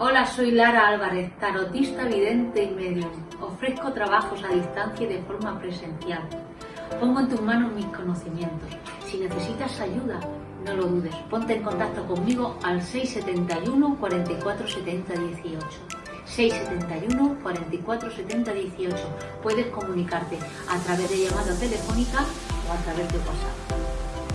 Hola, soy Lara Álvarez, tarotista, vidente y medium. Ofrezco trabajos a distancia y de forma presencial. Pongo en tus manos mis conocimientos. Si necesitas ayuda, no lo dudes. Ponte en contacto conmigo al 671 44 70 18. 671 44 70 18. Puedes comunicarte a través de llamada telefónica o a través de WhatsApp.